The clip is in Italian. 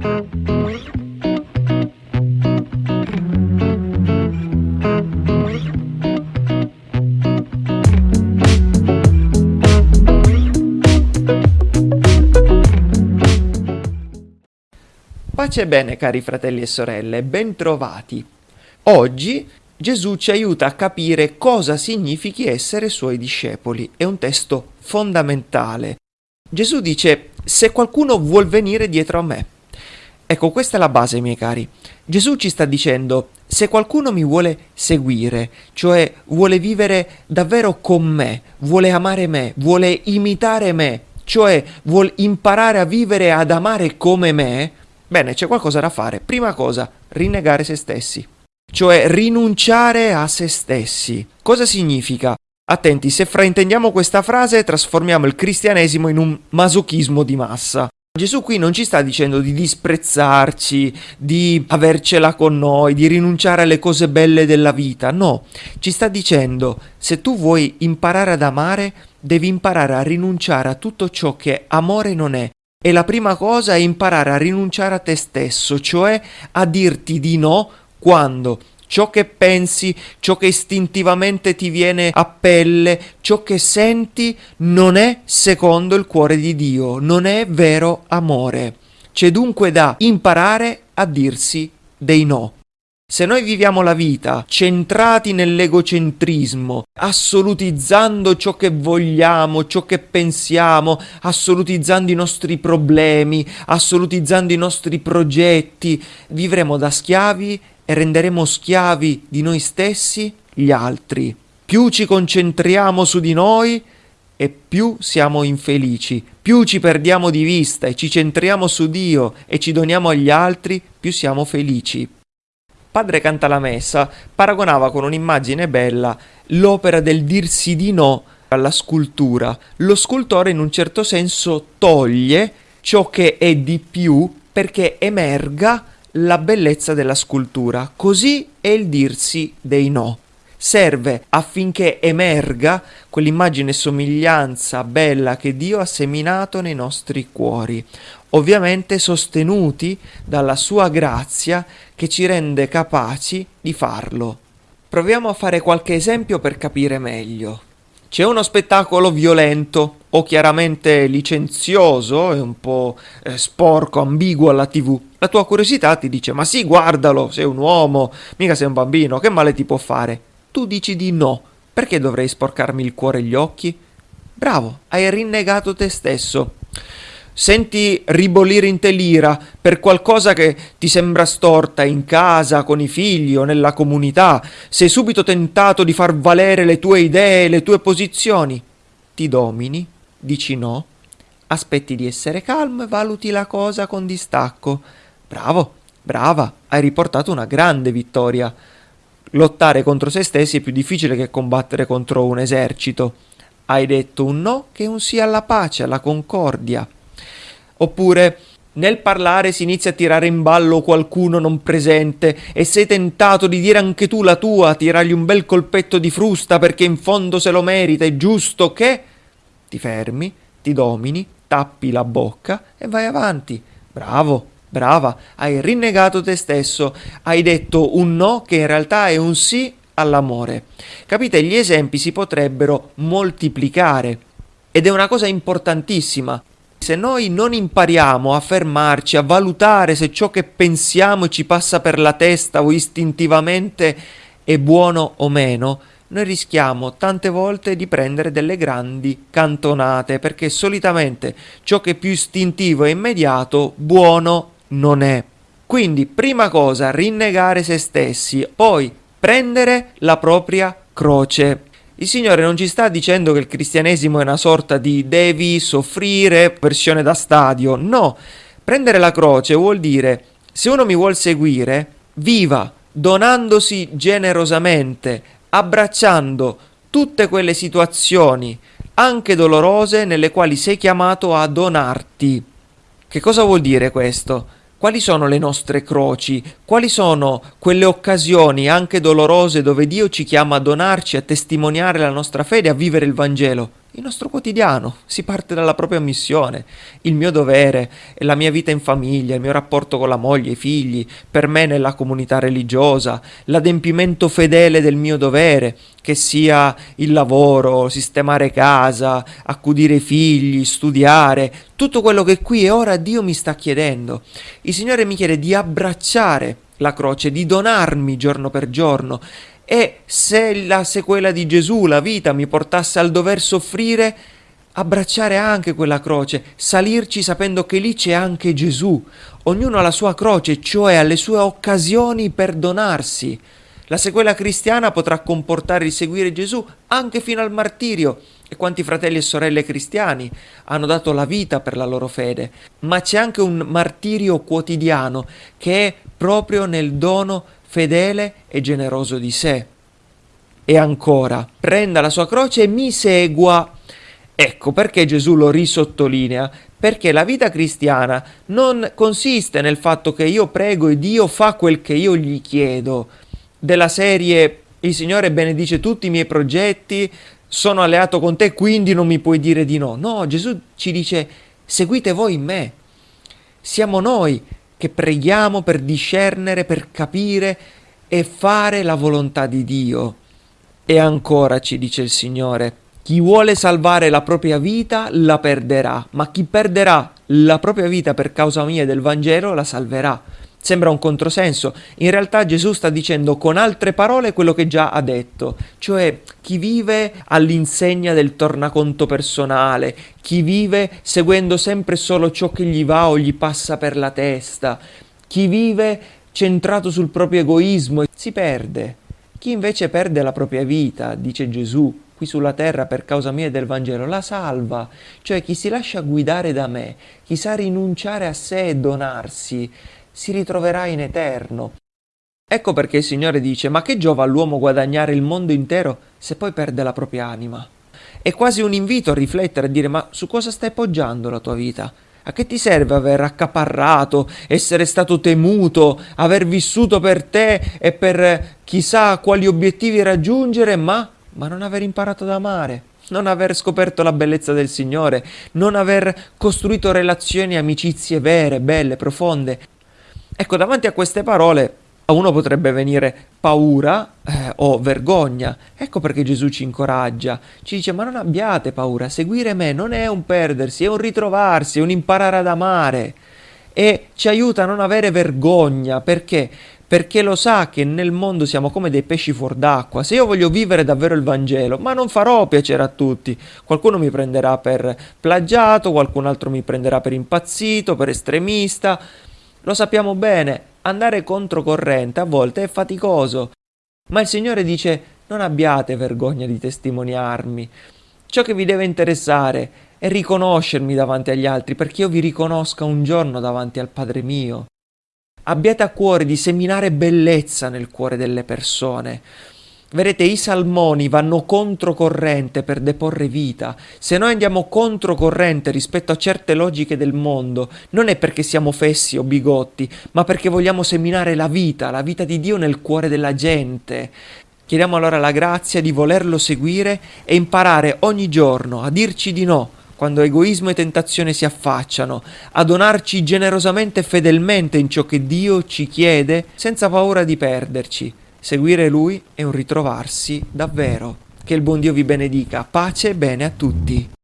Pace e bene cari fratelli e sorelle, bentrovati. Oggi Gesù ci aiuta a capire cosa significhi essere suoi discepoli. È un testo fondamentale. Gesù dice, se qualcuno vuol venire dietro a me. Ecco, questa è la base, miei cari. Gesù ci sta dicendo, se qualcuno mi vuole seguire, cioè vuole vivere davvero con me, vuole amare me, vuole imitare me, cioè vuole imparare a vivere e ad amare come me, Bene, c'è qualcosa da fare. Prima cosa, rinnegare se stessi. Cioè rinunciare a se stessi. Cosa significa? Attenti, se fraintendiamo questa frase trasformiamo il cristianesimo in un masochismo di massa. Gesù qui non ci sta dicendo di disprezzarci, di avercela con noi, di rinunciare alle cose belle della vita, no, ci sta dicendo se tu vuoi imparare ad amare, devi imparare a rinunciare a tutto ciò che amore non è. E la prima cosa è imparare a rinunciare a te stesso, cioè a dirti di no quando ciò che pensi, ciò che istintivamente ti viene a pelle, ciò che senti non è secondo il cuore di Dio, non è vero amore. C'è dunque da imparare a dirsi dei no. Se noi viviamo la vita centrati nell'egocentrismo, assolutizzando ciò che vogliamo, ciò che pensiamo, assolutizzando i nostri problemi, assolutizzando i nostri progetti, vivremo da schiavi e renderemo schiavi di noi stessi gli altri. Più ci concentriamo su di noi e più siamo infelici, più ci perdiamo di vista e ci centriamo su Dio e ci doniamo agli altri, più siamo felici. Padre canta la messa paragonava con un'immagine bella l'opera del dirsi di no alla scultura. Lo scultore in un certo senso toglie ciò che è di più perché emerga la bellezza della scultura. Così è il dirsi dei no serve affinché emerga quell'immagine e somiglianza bella che Dio ha seminato nei nostri cuori, ovviamente sostenuti dalla sua grazia che ci rende capaci di farlo. Proviamo a fare qualche esempio per capire meglio. C'è uno spettacolo violento o chiaramente licenzioso e un po' eh, sporco, ambiguo alla tv. La tua curiosità ti dice ma sì, guardalo, sei un uomo, mica sei un bambino, che male ti può fare? tu dici di no, perché dovrei sporcarmi il cuore e gli occhi? Bravo, hai rinnegato te stesso. Senti ribolire in te l'ira per qualcosa che ti sembra storta in casa, con i figli o nella comunità. Sei subito tentato di far valere le tue idee, le tue posizioni. Ti domini, dici no, aspetti di essere calmo e valuti la cosa con distacco. Bravo, brava, hai riportato una grande vittoria lottare contro se stessi è più difficile che combattere contro un esercito. Hai detto un no che un sì alla pace, alla concordia. Oppure nel parlare si inizia a tirare in ballo qualcuno non presente e sei tentato di dire anche tu la tua, tirargli un bel colpetto di frusta perché in fondo se lo merita, è giusto che... Ti fermi, ti domini, tappi la bocca e vai avanti. Bravo, Brava, hai rinnegato te stesso, hai detto un no che in realtà è un sì all'amore. Capite, gli esempi si potrebbero moltiplicare ed è una cosa importantissima. Se noi non impariamo a fermarci, a valutare se ciò che pensiamo ci passa per la testa o istintivamente è buono o meno, noi rischiamo tante volte di prendere delle grandi cantonate perché solitamente ciò che è più istintivo e immediato, buono non è. Quindi, prima cosa, rinnegare se stessi, poi prendere la propria croce. Il Signore non ci sta dicendo che il cristianesimo è una sorta di devi soffrire versione da stadio, no. Prendere la croce vuol dire se uno mi vuol seguire, viva donandosi generosamente, abbracciando tutte quelle situazioni, anche dolorose, nelle quali sei chiamato a donarti. Che cosa vuol dire questo? Quali sono le nostre croci? Quali sono quelle occasioni, anche dolorose, dove Dio ci chiama a donarci, a testimoniare la nostra fede, a vivere il Vangelo? Il nostro quotidiano, si parte dalla propria missione, il mio dovere, la mia vita in famiglia, il mio rapporto con la moglie, i figli, per me nella comunità religiosa, l'adempimento fedele del mio dovere, che sia il lavoro, sistemare casa, accudire i figli, studiare, tutto quello che qui e ora Dio mi sta chiedendo. Il Signore mi chiede di abbracciare la croce, di donarmi giorno per giorno e se la sequela di Gesù, la vita, mi portasse al dover soffrire, abbracciare anche quella croce, salirci sapendo che lì c'è anche Gesù. Ognuno ha la sua croce, cioè ha le sue occasioni per donarsi. La sequela cristiana potrà comportare il seguire Gesù anche fino al martirio. E quanti fratelli e sorelle cristiani hanno dato la vita per la loro fede. Ma c'è anche un martirio quotidiano che è proprio nel dono fedele e generoso di sé. E ancora, prenda la sua croce e mi segua. Ecco perché Gesù lo risottolinea, perché la vita cristiana non consiste nel fatto che io prego e Dio fa quel che io gli chiedo, della serie il Signore benedice tutti i miei progetti, sono alleato con te, quindi non mi puoi dire di no. No, Gesù ci dice seguite voi in me. Siamo noi che preghiamo per discernere, per capire e fare la volontà di Dio. E ancora ci dice il Signore, chi vuole salvare la propria vita la perderà, ma chi perderà la propria vita per causa mia e del Vangelo la salverà. Sembra un controsenso, in realtà Gesù sta dicendo con altre parole quello che già ha detto, cioè chi vive all'insegna del tornaconto personale, chi vive seguendo sempre solo ciò che gli va o gli passa per la testa, chi vive centrato sul proprio egoismo si perde. Chi invece perde la propria vita, dice Gesù, qui sulla terra per causa mia e del Vangelo, la salva, cioè chi si lascia guidare da me, chi sa rinunciare a sé e donarsi, si ritroverà in eterno. Ecco perché il Signore dice, ma che giova all'uomo guadagnare il mondo intero se poi perde la propria anima? È quasi un invito a riflettere, a dire, ma su cosa stai poggiando la tua vita? A che ti serve aver accaparrato, essere stato temuto, aver vissuto per te e per chissà quali obiettivi raggiungere, ma, ma non aver imparato ad amare? non aver scoperto la bellezza del Signore, non aver costruito relazioni e amicizie vere, belle, profonde, Ecco, davanti a queste parole a uno potrebbe venire paura eh, o vergogna. Ecco perché Gesù ci incoraggia, ci dice ma non abbiate paura, seguire me non è un perdersi, è un ritrovarsi, è un imparare ad amare e ci aiuta a non avere vergogna, perché? Perché lo sa che nel mondo siamo come dei pesci fuor d'acqua. Se io voglio vivere davvero il Vangelo, ma non farò piacere a tutti. Qualcuno mi prenderà per plagiato, qualcun altro mi prenderà per impazzito, per estremista. Lo sappiamo bene, andare controcorrente a volte è faticoso, ma il Signore dice non abbiate vergogna di testimoniarmi. Ciò che vi deve interessare è riconoscermi davanti agli altri, perché io vi riconosca un giorno davanti al Padre mio. Abbiate a cuore di seminare bellezza nel cuore delle persone. Vedete, i salmoni vanno controcorrente per deporre vita. Se noi andiamo controcorrente rispetto a certe logiche del mondo, non è perché siamo fessi o bigotti, ma perché vogliamo seminare la vita, la vita di Dio nel cuore della gente. Chiediamo allora la grazia di volerlo seguire e imparare ogni giorno a dirci di no quando egoismo e tentazione si affacciano, a donarci generosamente e fedelmente in ciò che Dio ci chiede, senza paura di perderci. Seguire Lui è un ritrovarsi davvero. Che il buon Dio vi benedica. Pace e bene a tutti.